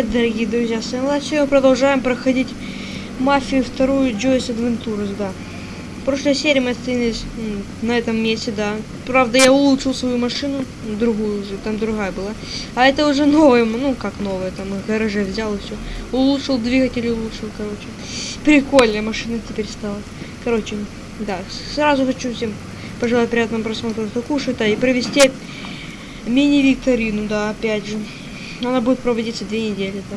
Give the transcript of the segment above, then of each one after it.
привет, дорогие друзья! С вами Сегодня продолжаем проходить Мафию вторую Joyce Adventures, да. В прошлой серии мы остановились на этом месте, да. Правда, я улучшил свою машину, другую уже, там другая была. А это уже новая, ну как новая, там в гараже взял и все. Улучшил двигатель, улучшил, короче. Прикольная машина теперь стала. Короче, да, сразу хочу всем пожелать приятного просмотра, кто кушает, а и провести мини-викторину, да, опять же. Она будет проводиться две недели, да.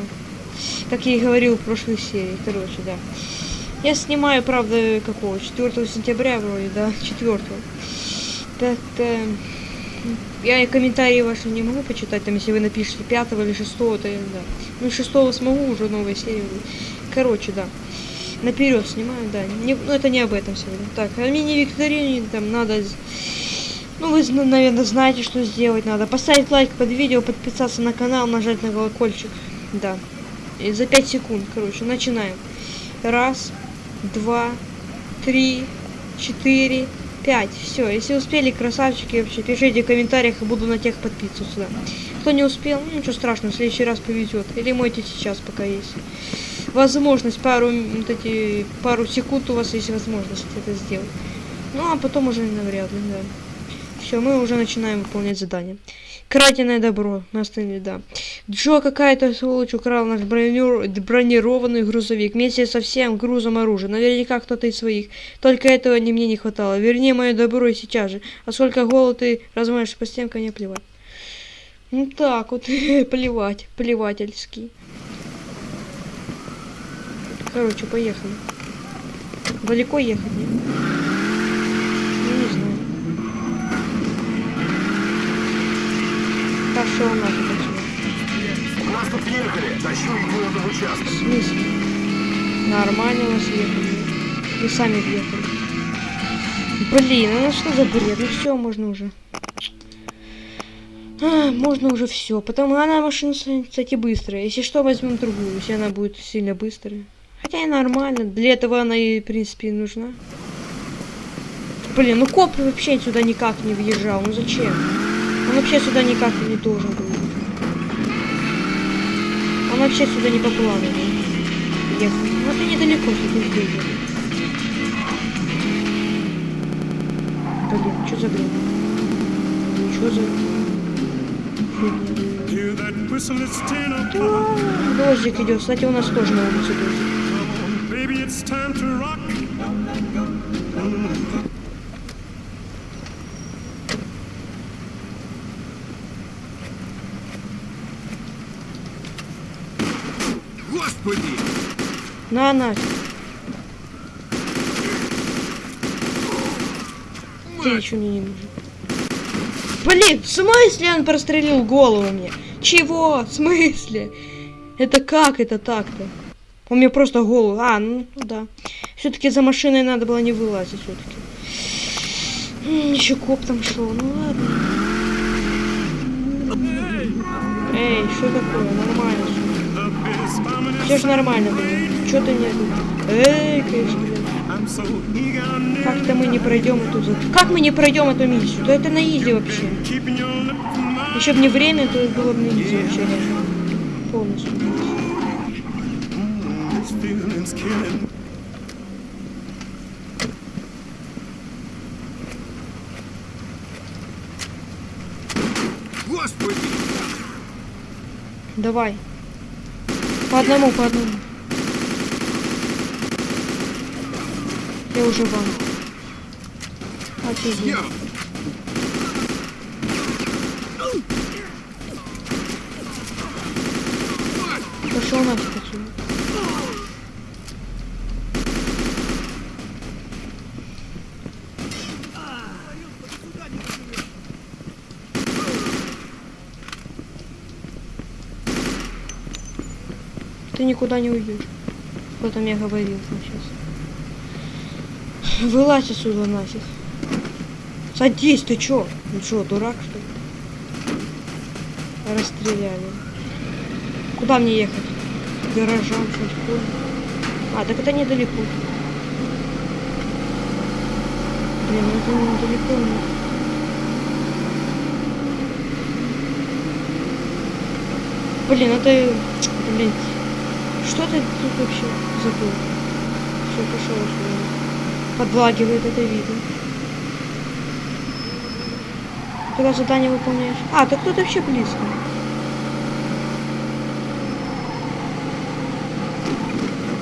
Как я и говорил в прошлой серии. Короче, да. Я снимаю, правда, какого? 4 сентября вроде, да? 4. Так, э, я комментарии ваши не могу почитать, там, если вы напишете 5 или 6, то да. Ну, 6 смогу, уже серия будет. Короче, да. Наперед снимаю, да. Не, ну, это не об этом сегодня. Так, а мини-викторине там надо ну, вы, наверное, знаете, что сделать надо. Поставить лайк под видео, подписаться на канал, нажать на колокольчик. Да. И за 5 секунд, короче, начинаем. Раз, два, три, четыре, пять. Все, если успели, красавчики, вообще, пишите в комментариях, и буду на тех подписываться. Да. Кто не успел, ну, ничего страшного, в следующий раз повезет. Или мойте сейчас, пока есть. Возможность, пару, вот эти, пару секунд у вас есть возможность это сделать. Ну, а потом уже навряд ли, да. Все, мы уже начинаем выполнять задание. Краденое добро. Наставили, да. Джо какая-то сволочь украл наш бронированный грузовик вместе со всем грузом оружия. Наверняка кто-то из своих. Только этого не мне не хватало. Верни мое добро и сейчас же. А сколько голод ты размаешь по стенкам, мне плевать. Ну так вот, плевать, плевательский. Короче, поехали. Далеко ехать, нет? Пошел нафиг отсюда. Нас тут ехали. Тащу идиота в участок. В смысле? Нормально у вас ехали. Вы сами въехали. Блин, ну что за бред? Ну все, можно уже. А, можно уже все. Потому она машина, кстати, быстрая. Если что, возьмем другую, если она будет сильно быстрая. Хотя и нормально. Для этого она и, в принципе, нужна. Блин, ну коп вообще сюда никак не въезжал. Ну зачем? Он вообще сюда никак не должен был. Он вообще сюда не по плану ехал. Ну это недалеко, ты здесь. Блин, что за бред? Что за... Дождик идет. Кстати, у нас тоже на улице дождик. Господи! На нафиг. Ты ничего мне не нужен. Блин, в смысле он прострелил голову мне? Чего? В смысле? Это как это так-то? Он мне просто голову... А, ну да. Все-таки за машиной надо было не вылазить все-таки. Еще коп там шел. Ну ладно. Эй, что такое? Нормально все. Же нормально, блин. Что ты не... Эй, конечно. Как-то мы не пройдем эту... Как мы не пройдем эту миссию? Да это на изи вообще. Еще бы не время, то было бы на изи вообще. Полностью. Господи! Давай. По одному, по одному. Я уже вам. Офигеть. Пошел нафиг отсюда. Никуда не уйдешь. Кто-то мне говорил сейчас. Вылазь отсюда нафиг. Садись, ты чё? Ну чё, дурак что ли? Расстреляли. Куда мне ехать? К гаражам, что А, так это недалеко. Блин, ну это недалеко. Нет. Блин, это Блин, что ты тут вообще забыл? Все, пошел отсюда. Подлагивает это видно. Когда задание выполняешь. А, так тут вообще близко.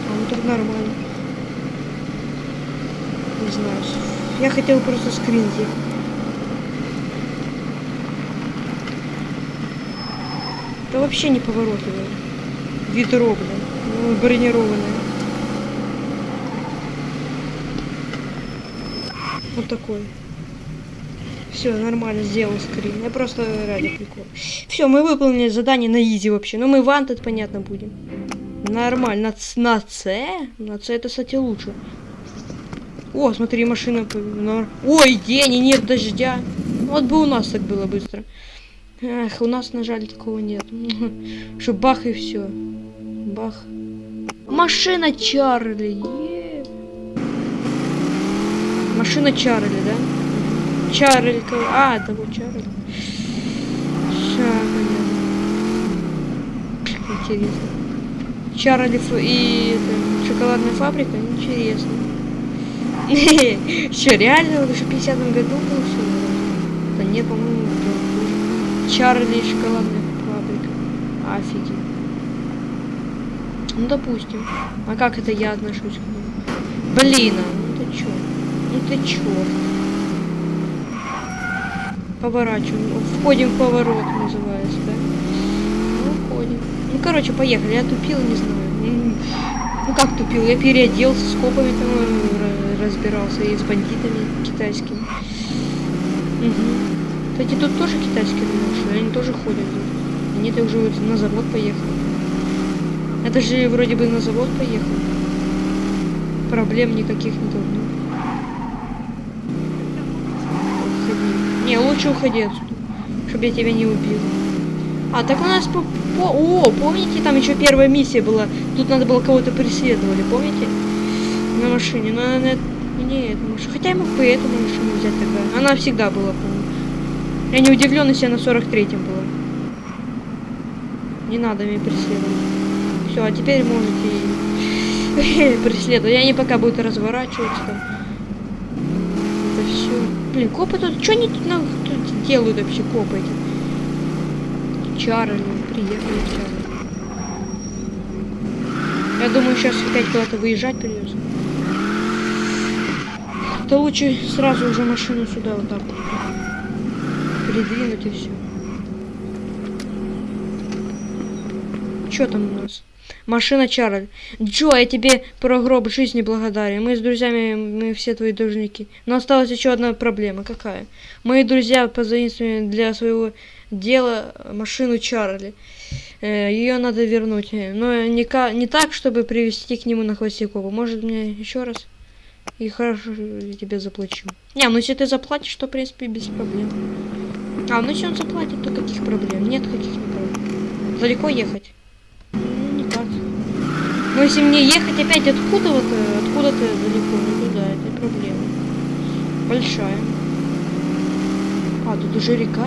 А, ну так нормально. Не знаю. Я хотел просто скрин сделать. Это вообще не поворотливое. Ведро, блин. Бронированное. Вот такой. Все, нормально, сделал скрин. Я просто ради прикола. Все, мы выполнили задание на изи вообще. Ну, мы ван тут, понятно, будем. Нормально. На, на С? На С это, кстати, лучше. О, смотри, машина... Ой, день, и нет дождя. Вот бы у нас так было быстро. Эх, у нас, на жаль, такого нет. Что бах и все. Бах. Машина Чарли. е. Машина Чарли, да? Чарли. А, это вот Чарли. Понятно. Интересно. Чарли и это, шоколадная фабрика? Интересно. Что, реально? Это же в 50 году было все? Да нет, по-моему, Чарли и шоколадная фабрика. Офигеть. Ну, допустим. А как это я отношусь к нему? Блин, а, ну ты чё? Ну ты чё? Поворачиваем. Входим в поворот, называется, да? Ну, входим. Ну, короче, поехали. Я тупил, не знаю. М, Ну, как тупил? Я переоделся, с копами там э, разбирался и с бандитами китайскими. Угу. Кстати, тут тоже китайские машины, они тоже ходят. Они-то уже на завод поехали. Это же вроде бы на завод поехал. Проблем никаких не должно. Уходи. Не, лучше уходи отсюда, чтобы я тебя не убил. А, так у нас по... по- О, помните, там еще первая миссия была. Тут надо было кого-то преследовали, помните? На машине. Но она... Не, эту машину. Хотя я мог бы эту машину взять тогда. Она всегда была, по-моему. Я не удивлен, если она 43-м была. Не надо меня преследовать. Все, а теперь можете преследовать. И они пока будут разворачиваться там. Это все. Блин, копы тут. Что они тут, на- тут делают вообще, копы эти? Чарли, приехали Чарли. Я думаю, сейчас опять куда-то выезжать придется. То лучше сразу уже машину сюда вот так передвинуть и все. Что там у нас? Машина Чарль. Джо, я тебе про гроб жизни благодарен. Мы с друзьями, мы все твои должники. Но осталась еще одна проблема. Какая? Мои друзья позаимствовали для своего дела машину Чарли. Ее надо вернуть. э, Но не, ка- не так, чтобы привести к нему на Хвостякова. Может мне еще раз? И хорошо, я тебе заплачу. Не, ну если ты заплатишь, то в принципе без проблем. А, ну если он заплатит, то каких проблем? Нет каких не проблем. Далеко ехать? Ну, не. Но если мне ехать опять откуда-то, откуда-то далеко, ну туда, это проблема. Большая. А, тут уже река.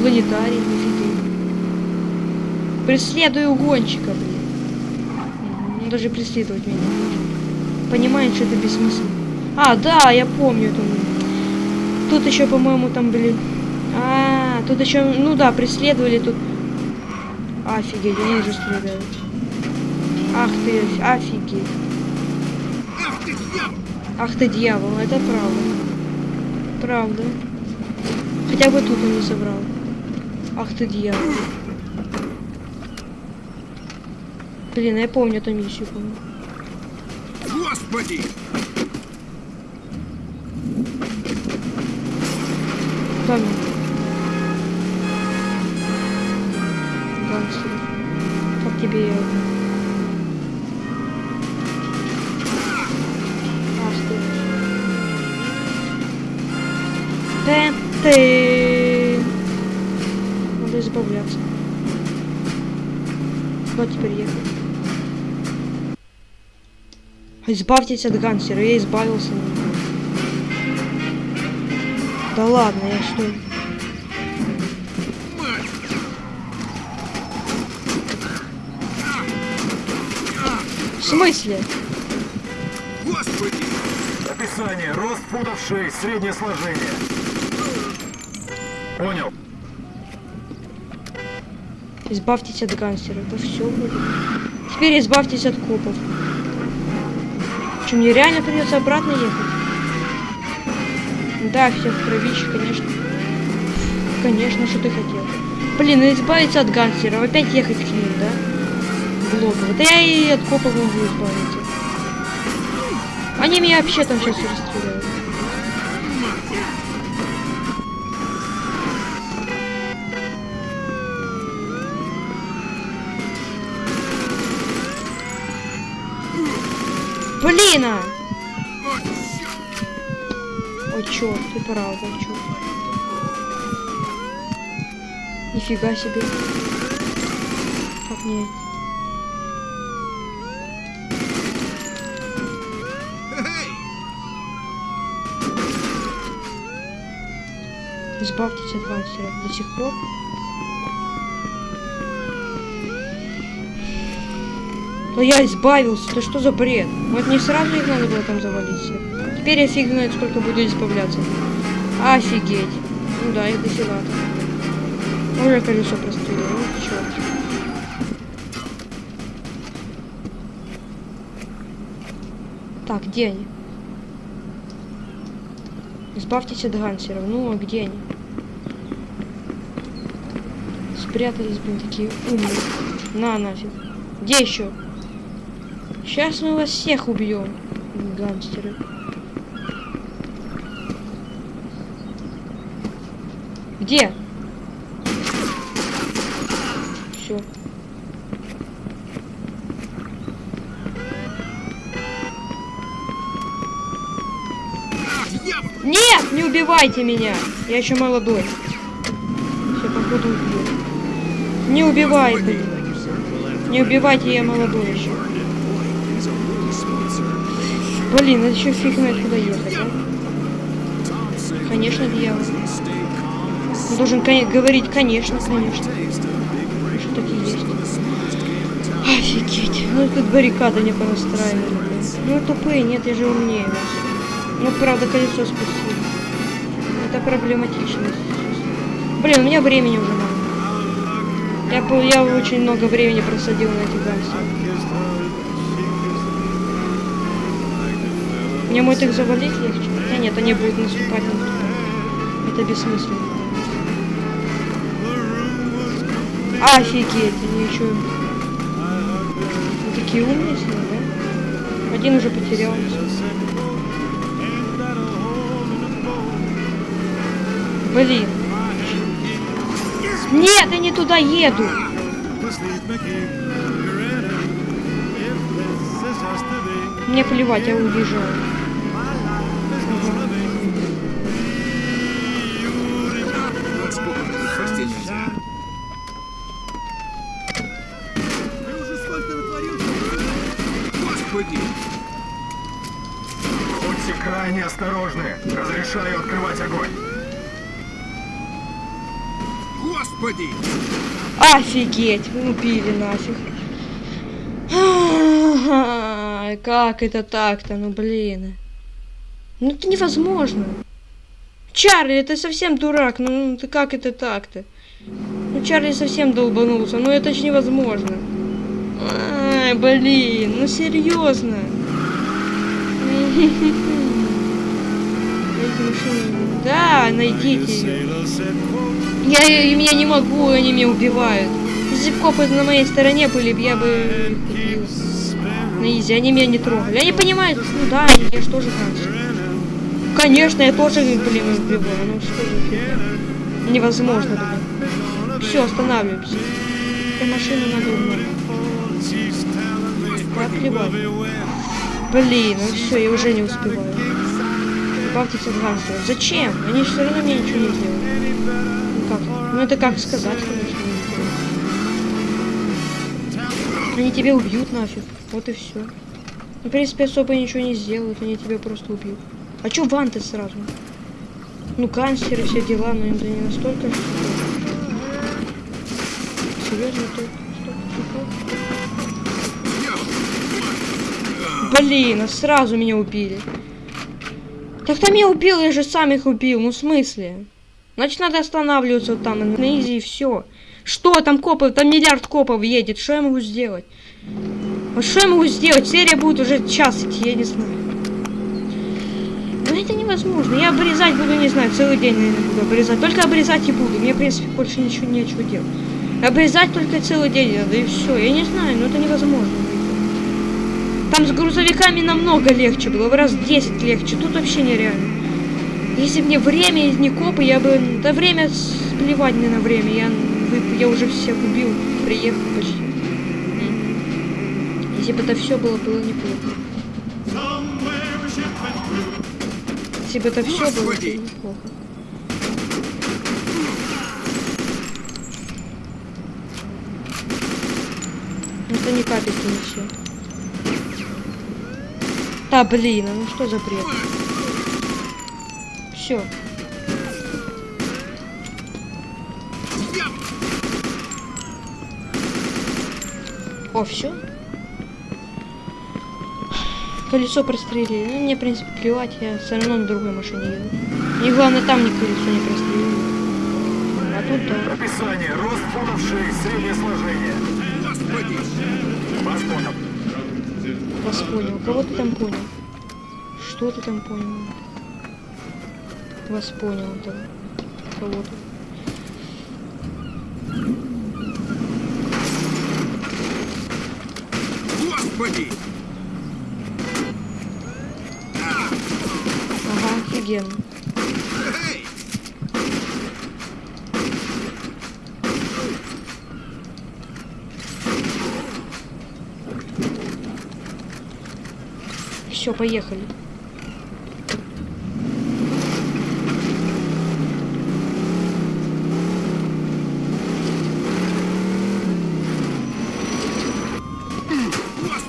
Планетарий, офигеть. Преследую гонщика, блин. Он даже преследовать меня не хочет. Понимает, что это бессмысленно. А, да, я помню там. Тут еще, по-моему, там были... А, тут еще, ну да, преследовали тут. Офигеть, они уже стреляют. Ах ты, офигеть. Ах ты дьявол, это правда. Правда. Хотя бы тут он не собрал. Ах ты дьявол. Блин, я помню эту миссию, помню. Господи! Да ну. Гангстер. Как тебе я... Избавьтесь от гангстера, я избавился. Да ладно, я что? Мать! смысле? Господи! Описание. Рост футов 6, среднее сложение. Понял. Избавьтесь от гангстера. Это все будет. Теперь избавьтесь от копов. Что, мне реально придется обратно ехать? Да, все в кровище, конечно. Конечно, что ты хотел. Блин, ну избавиться от гангстеров, опять ехать к ним, да? Блоково. Да я и от копов могу избавиться. Они меня вообще там сейчас расстреляют. Блин! а! Ой, черт, ты правда, черт. Нифига себе. Как мне? Эй! Избавьтесь от гангстеров до сих пор. Да я избавился, да что за бред? Вот не сразу их надо было там завалить. Теперь я фиг знает, сколько буду избавляться. Офигеть. Ну да, их дофига. Уже колесо прострелило, ну черт. Так, где они? Избавьтесь от гансеров. Ну, а где они? Спрятались, блин, такие умные. На, нафиг. Где еще? Сейчас мы вас всех убьем, гангстеры. Где? Все. Нет, не убивайте меня. Я еще молодой. Все, походу убью. Не убивай, блин. Не убивайте, я молодой еще. Блин, это еще фиг знает куда ехать, а? Конечно, дьявол. Он должен коне- говорить, конечно, конечно. Что так есть. Офигеть. Ну тут баррикады не понастраивали. Ну тупые, нет, я же умнее вас. Ну правда, колесо спустили. Это проблематично. Блин, у меня времени уже мало. Я, я очень много времени просадил на этих гангстеров. Мне может их завалить легче? Хотя нет, они будут наступать, наступать. Это бессмысленно. Офигеть, они еще... Вы такие умные с ним, да? Один уже потерялся. Блин. Нет, я не туда еду. Мне плевать, я уезжаю. Вот сколько тут простить нельзя. Ты уже сколько натворил? Господи! Будьте крайне осторожны. Разрешаю открывать огонь. Господи! Офигеть, убили нафиг. Как это так-то, ну блин. Ну это невозможно. Чарли, ты совсем дурак, ну ну, ты как это так-то? Ну Чарли совсем долбанулся, ну это ж невозможно. Ай, блин, ну серьезно. Машину. Да, найдите ее. Я, я, я не могу, они меня убивают. Если бы копы на моей стороне были, я бы. На изи, они меня не трогали. Они понимают, ну да, я же тоже гангстер. Конечно, я тоже, блин, убиваю. Ну что фигня? Невозможно, блин. Все, останавливаемся. Этой машину надо плевать. Блин, ну все, я уже не успеваю. Избавьтесь от. Зачем? Они все равно мне ничего не сделают. Ну как? Ну это как сказать, конечно. Они тебя убьют нафиг. Вот и все. В принципе, особо ничего не сделают, они тебя просто убьют. А чё ванты сразу? Ну, гангстеры, все дела, но это не настолько. Серьезно, типов? блин, а сразу меня убили. Так там я убил, я же сам их убил, ну в смысле? Значит, надо останавливаться вот там, на изи и все. Что там копы, там миллиард копов едет, что я могу сделать? Вот что я могу сделать? Серия будет уже час идти, я не знаю. Ну это невозможно. Я обрезать буду, не знаю, целый день, наверное, буду обрезать. Только обрезать и буду. Мне, в принципе, больше ничего нечего делать. Обрезать только целый день надо, и все. Я не знаю, но это невозможно. Там с грузовиками намного легче было, в раз 10 легче. Тут вообще нереально. Если бы мне время и не копы, я бы... Да время, плевать мне на время. Я, вы- я уже всех убил, приехал почти. Если бы это все было, было неплохо. Если бы это все было, было неплохо. Это ни капельки не все. Да блин, а ну что за бред? Все. О, все. Колесо прострелили. Ну, мне, в принципе, плевать, я все равно на другой машине еду. Мне главное там ни колесо не прострелили. А тут да. Описание. Рост футов 6, среднее сложение. Господи! Понял. Вас понял. Кого ты там понял? Что ты там понял? Вас понял, да. Кого-то. Господи! Ага, офигенно. Эй! Все, поехали.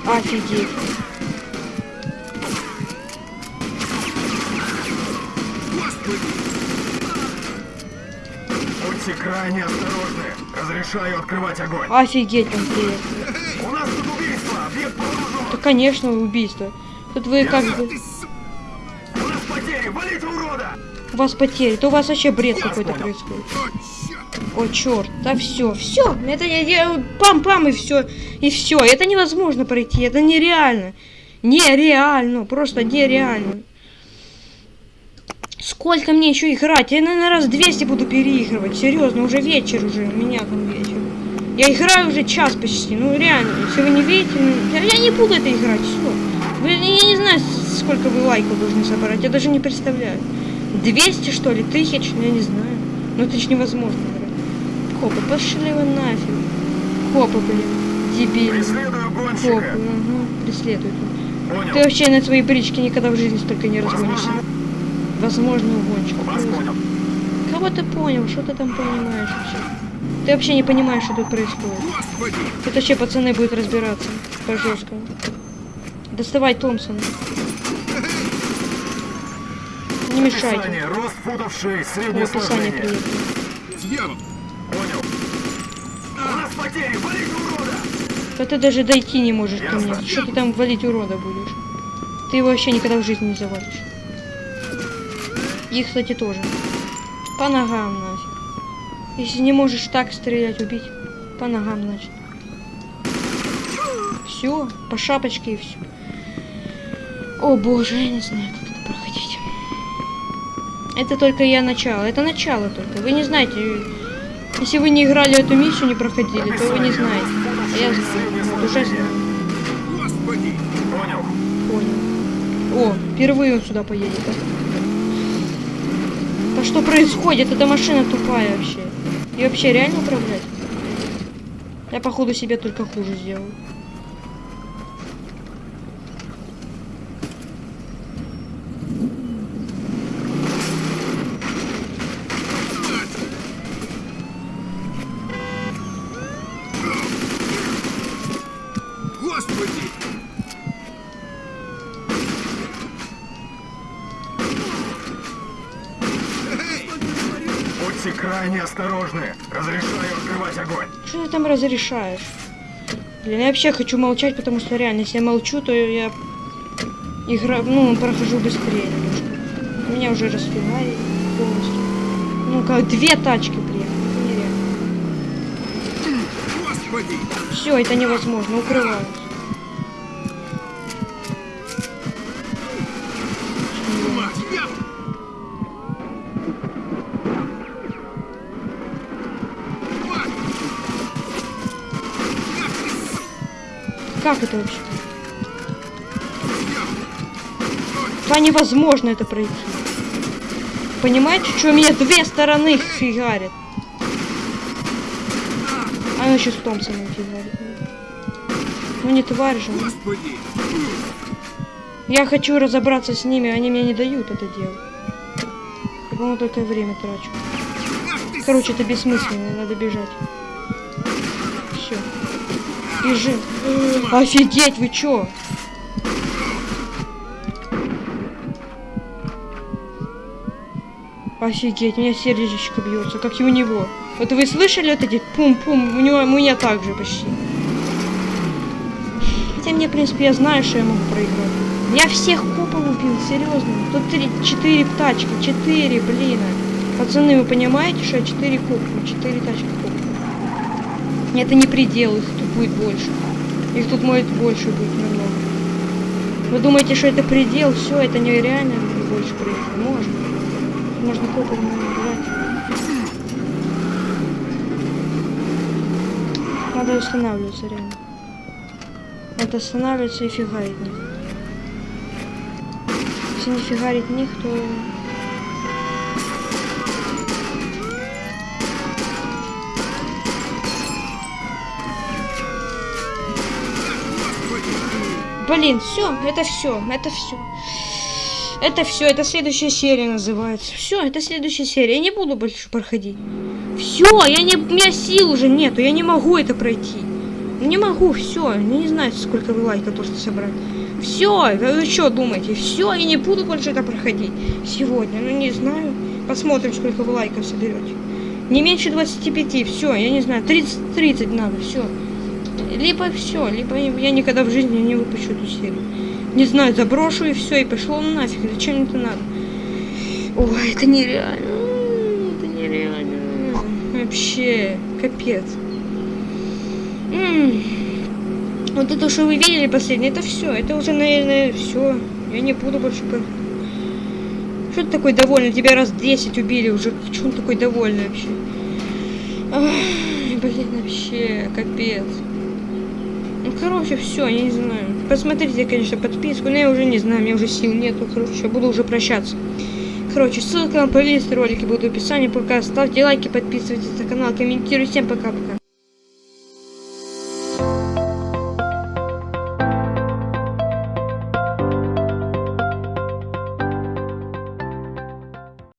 Офигеть. Будьте крайне осторожны. Разрешаю открывать огонь. Офигеть, он приехал. У нас тут убийство. Объект. Да, конечно, убийство. Тут вы как бы... У нас потери. Валите урода. У вас потери. То у вас вообще бред какой-то происходит. О, черт! О, черт. Да все, все. Это я, я- пам-пам и все. И все. Это невозможно пройти. Это нереально. Нереально. Просто нереально. Сколько мне еще играть? Я, наверное, раз 200 буду переигрывать. Серьезно, уже вечер уже. У меня там вечер. Я играю уже час почти. Ну, реально. Если вы не видите, ну, я, я не буду это играть. Все. Я не знаю, сколько вы лайков должны собрать. Я даже не представляю. 200, что ли? Тысяч? Ну, я не знаю. Ну, это ж невозможно. Копы, пошли вы нафиг. Копы, блин. Дебильные. Преследую Копы, гонщика. ага. Преследуют. Понял. Ты вообще на своей бричке никогда в жизни столько не разгонишься. Возможно, вас понял. Кого ты понял? Что ты там понимаешь вообще? Ты вообще не понимаешь, что тут происходит. Господи! Тут вообще пацаны будут разбираться по жесткому. Доставай Томпсон. Не мешайте. Описание. Рост футов 6, В среднее сложение. Дьявол! Понял. У нас потери. Валите урода. Да ты даже дойти не можешь ко мне. Ясно. Что ты там валить урода будешь? Ты его вообще никогда в жизни не завалишь. И, кстати, тоже. По ногам, нафиг. Если не можешь так стрелять, убить, по ногам, значит. Все, по шапочке и все. О боже, я не знаю, как это проходить. Это только я начало. Это начало только. Вы не знаете. Если вы не играли эту миссию, не проходили, то вы не знаете. А я знаю. Вот уже знаю. Господи! Понял. Понял. О, впервые он сюда поедет. Да, да что происходит? Эта машина тупая вообще. И вообще реально управлять? Я походу себе только хуже сделал. Господи! Эй! Будьте крайне осторожны. Разрешаю открывать огонь. Что ты там разрешаешь? Блин, я вообще хочу молчать, потому что реально, если я молчу, то я игра, ну, прохожу быстрее немножко. Меня уже расфигарили полностью. Ну, как две тачки приехали. Все, это невозможно, укрываюсь. Мать, я... Мать! Как ты... Как это вообще? Да невозможно это пройти. Понимаете, что у меня две стороны фигарит? А она еще с Томпсоном фигарит. Ну не тварь же. ну. Господи! Я хочу разобраться с ними, они мне не дают это делать. Я, по-моему, только время трачу. Короче, это бессмысленно, надо бежать. Бежим. Офигеть, вы чё? Офигеть, у меня сердечко бьется, как и у него. Вот вы слышали вот эти пум-пум? У него у меня так же почти. Хотя мне, в принципе, я знаю, что я могу проиграть. Я всех копов убил, серьезно. Тут три, четыре тачки, четыре, блин. Пацаны, вы понимаете, что я четыре копа, четыре тачки. Это не предел, их тут будет больше. Их тут может больше быть намного. Вы думаете, что это предел? Все, это нереально больше проехать. Можно. Можно копов набирать. Надо останавливаться реально. Надо останавливаться и фигарить них. Если не фигарить них, то... Блин, все, это все, это все. Это все, это следующая серия называется. Все, это следующая серия. Я не буду больше проходить. Все, я не, у меня сил уже нету, я не могу это пройти. Не могу, все, не знаю, сколько вы лайков должны собрать. Все, вы что думаете? Все, я не буду больше это проходить сегодня. Ну не знаю. Посмотрим, сколько вы лайков соберете. Не меньше 25, все, я не знаю, 30, 30 надо, все. Либо все, либо я никогда в жизни не выпущу эту серию. Не знаю, заброшу и все, и пошло нафиг. Зачем это надо? Ой, это нереально. Это нереально. Вообще, капец. Вот это, что вы видели последнее, это все. Это уже, наверное, все. Я не буду больше... Что ты такой довольный? Тебя раз 10 убили уже. Чего он такой довольный вообще? Ай, блин, вообще, капец. Короче, все, я не знаю. Посмотрите, конечно, подписку, но я уже не знаю, меня уже сил нету. Короче, буду уже прощаться. Короче, ссылка на плейлист ролики будут в описании. Пока ставьте лайки, подписывайтесь на канал, комментируйте. Всем пока-пока.